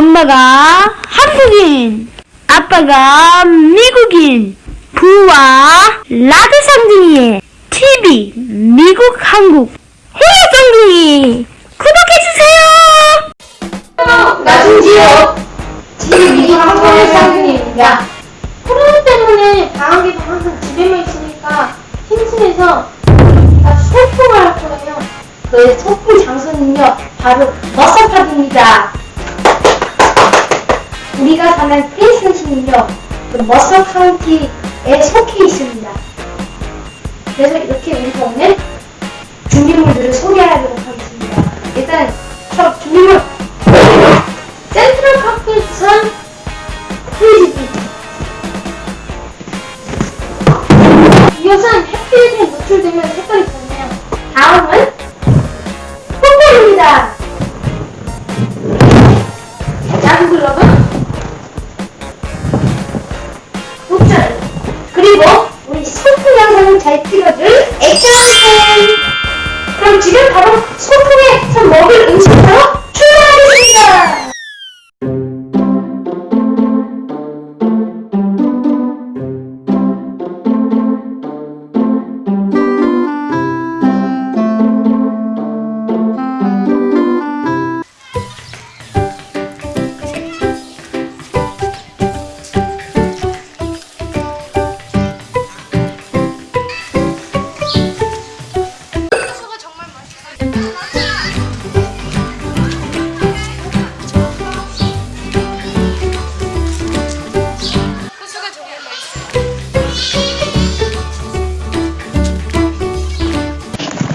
엄마가 한국인, 아빠가 미국인, 부와 라드 쌍둥이의 TV 미국 한국 호야 쌍둥이 구독해주세요! 나중지요. 지금 한국의 쌍둥이입니다. 코로나 때문에 방학에도 항상 집에만 있으니까 힘쓰면서 다 소풍을 할 거예요. 그 소풍 장소는요, 바로 Mercer Park입니다. 사는 프린스턴시는요, 그 머서 카운티에 속해 있습니다. 그래서 이렇게 우리가 오늘 준비물들을 소개하도록 하겠습니다. 일단 첫 준비물 센트럴 파크 부산 프리즈비 이것은 햇빛에 노출되면 색깔이 변해요. 다음은 풋볼입니다. 잘 찍어줄 액션캠 그럼 지금 바로 소풍에서 먹을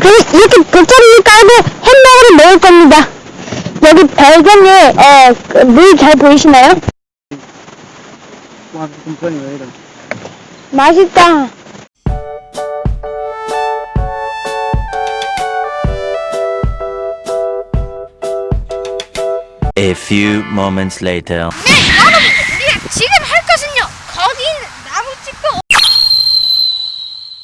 그, 이렇게 돗자리를 깔고 햄버거를 먹을 겁니다. 여기 배경에 어, 그물잘 보이시나요? 와, 금전이 왜 이래? 맛있다. A few moments later. 네, 여러분, 우리가 지금 할 것은요. 거기 있는 나무 찍고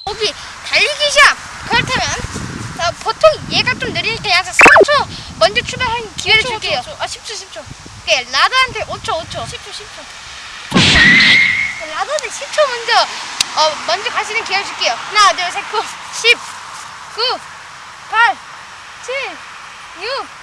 거기 달리기 시합. 그렇다면 자, 보통 얘가 좀 느리니까 약 3초 먼저 출발하는 기회를 줄게요. 아, 10초, 10초. 오케이, 라드한테 5초, 5초. 10초, 10초. 라드한테 10초 먼저 어, 먼저 가시는 기회를 줄게요. 하나, 둘, 셋, 9, 10, 9, 8, 7, 6, 5, 4,